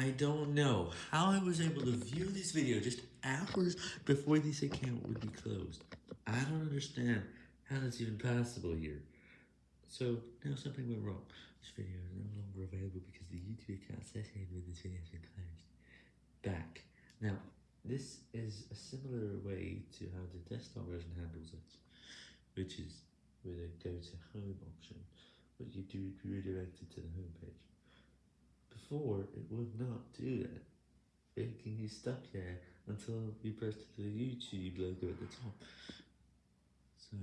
I don't know how I was able to view this video just hours before this account would be closed. I don't understand how that's even possible here. So, now something went wrong. This video is no longer available because the YouTube account associated with this video has been closed. Back. Now, this is a similar way to how the desktop version handles it, which is with a go to home option, but you do redirect it to the home page. Before, it would not do that, making you stuck there until you pressed the YouTube logo at the top. So...